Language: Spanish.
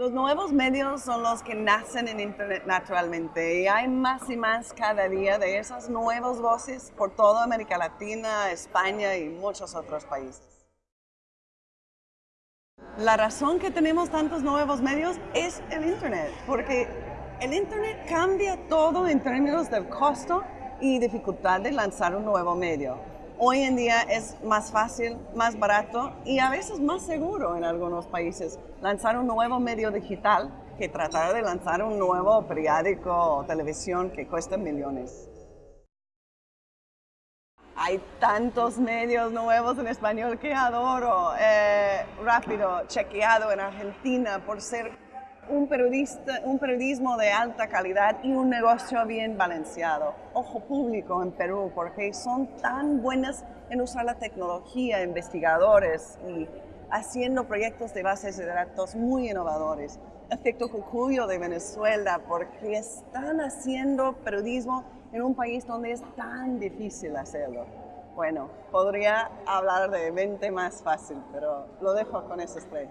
Los nuevos medios son los que nacen en Internet naturalmente y hay más y más cada día de esas nuevas voces por toda América Latina, España y muchos otros países. La razón que tenemos tantos nuevos medios es el Internet, porque el Internet cambia todo en términos del costo y dificultad de lanzar un nuevo medio hoy en día es más fácil, más barato y a veces más seguro en algunos países lanzar un nuevo medio digital que tratar de lanzar un nuevo periódico o televisión que cuesta millones. Hay tantos medios nuevos en español que adoro. Eh, rápido, chequeado en Argentina por ser un, periodista, un periodismo de alta calidad y un negocio bien balanceado. Ojo público en Perú, porque son tan buenas en usar la tecnología, investigadores y haciendo proyectos de bases de datos muy innovadores. Efecto Cucuyo de Venezuela, porque están haciendo periodismo en un país donde es tan difícil hacerlo. Bueno, podría hablar de mente más fácil, pero lo dejo con esos tres.